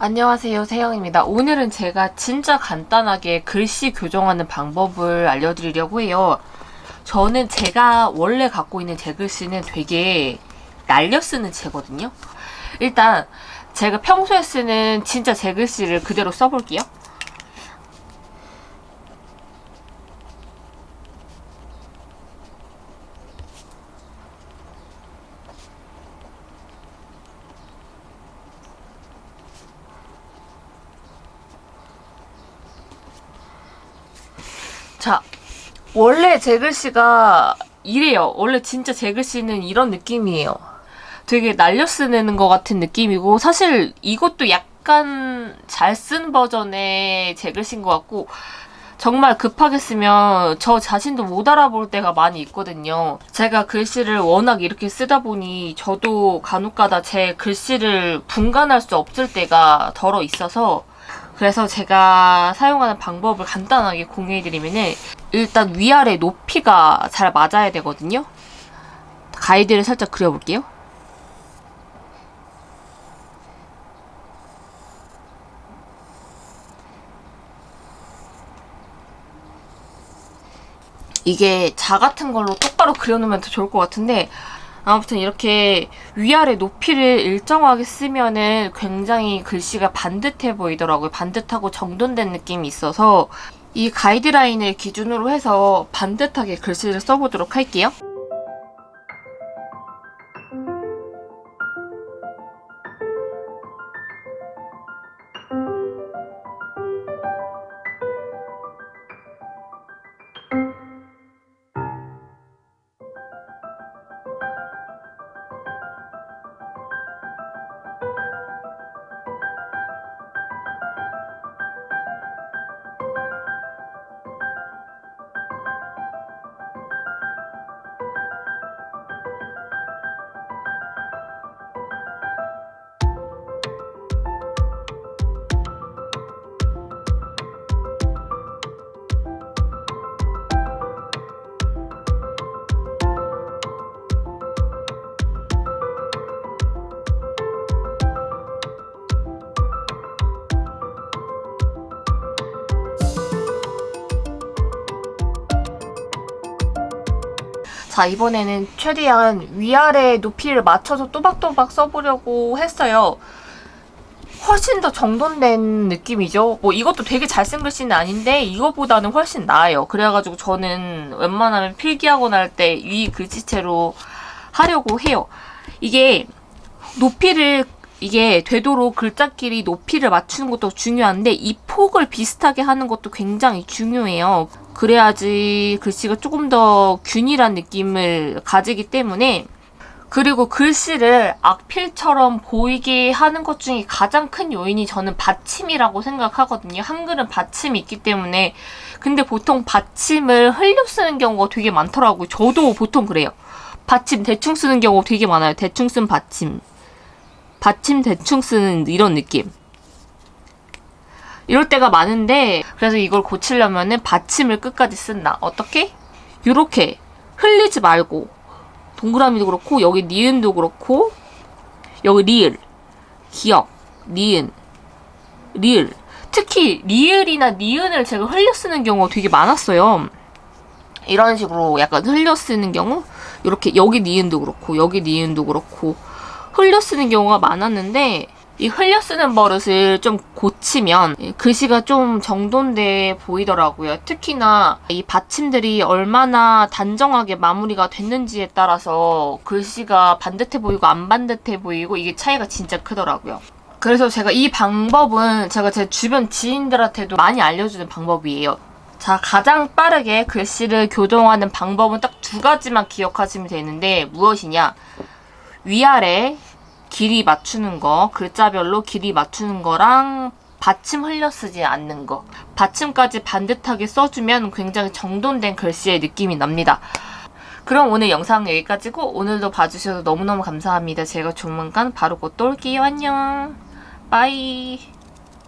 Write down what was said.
안녕하세요. 세영입니다. 오늘은 제가 진짜 간단하게 글씨 교정하는 방법을 알려드리려고 해요. 저는 제가 원래 갖고 있는 제 글씨는 되게 날려 쓰는 제거든요. 일단 제가 평소에 쓰는 진짜 제 글씨를 그대로 써볼게요 자, 원래 제 글씨가 이래요. 원래 진짜 제 글씨는 이런 느낌이에요. 되게 날려 쓰는 것 같은 느낌이고 사실 이것도 약간 잘 쓴 버전의 제 글씨인 것 같고 정말 급하게 쓰면 저 자신도 못 알아볼 때가 많이 있거든요. 제가 글씨를 워낙 이렇게 쓰다 보니 저도 간혹가다 제 글씨를 분간할 수 없을 때가 덜어 있어서 그래서 제가 사용하는 방법을 간단하게 공유해드리면은 일단 위아래 높이가 잘 맞아야 되거든요. 가이드를 살짝 그려볼게요. 이게 자 같은 걸로 똑바로 그려놓으면 더 좋을 것 같은데 아무튼 이렇게 위아래 높이를 일정하게 쓰면은 굉장히 글씨가 반듯해 보이더라고요. 반듯하고 정돈된 느낌이 있어서 이 가이드라인을 기준으로 해서 반듯하게 글씨를 써보도록 할게요. 자 이번에는 최대한 위아래 높이를 맞춰서 또박또박 써보려고 했어요. 훨씬 더 정돈된 느낌이죠. 뭐 이것도 되게 잘쓴 글씨는 아닌데 이거보다는 훨씬 나아요. 그래가지고 저는 웬만하면 필기하고 날때위 글씨체로 하려고 해요. 이게 높이를 이게 되도록 글자끼리 높이를 맞추는 것도 중요한데 이 폭을 비슷하게 하는 것도 굉장히 중요해요. 그래야지 글씨가 조금 더 균일한 느낌을 가지기 때문에 그리고 글씨를 악필처럼 보이게 하는 것 중에 가장 큰 요인이 저는 받침이라고 생각하거든요. 한글은 받침이 있기 때문에 근데 보통 받침을 흘려 쓰는 경우가 되게 많더라고요. 저도 보통 그래요. 받침 대충 쓰는 경우 되게 많아요. 대충 쓴 받침. 받침 대충 쓰는 이런 느낌. 이럴 때가 많은데 그래서 이걸 고치려면 받침을 끝까지 쓴다. 어떻게? 이렇게 흘리지 말고 동그라미도 그렇고 여기 니은도 그렇고 여기 리을 기억 니은 리을 특히 리을이나 니은을 제가 흘려 쓰는 경우가 되게 많았어요. 이런 식으로 약간 흘려 쓰는 경우 이렇게 여기 니은도 그렇고 여기 니은도 그렇고 흘려 쓰는 경우가 많았는데 이 흘려 쓰는 버릇을 좀 고치면 글씨가 좀 정돈돼 보이더라고요. 특히나 이 받침들이 얼마나 단정하게 마무리가 됐는지에 따라서 글씨가 반듯해 보이고 안 반듯해 보이고 이게 차이가 진짜 크더라고요. 그래서 제가 이 방법은 제가 제 주변 지인들한테도 많이 알려주는 방법이에요. 자, 가장 빠르게 글씨를 교정하는 방법은 딱 두 가지만 기억하시면 되는데 무엇이냐? 위아래 길이 맞추는 거, 글자별로 길이 맞추는 거랑 받침 흘려 쓰지 않는 거. 받침까지 반듯하게 써주면 굉장히 정돈된 글씨의 느낌이 납니다. 그럼 오늘 영상 은 여기까지고 오늘도 봐주셔서 너무너무 감사합니다. 제가 조만간 바로 곧 또 올게요. 안녕. 빠이.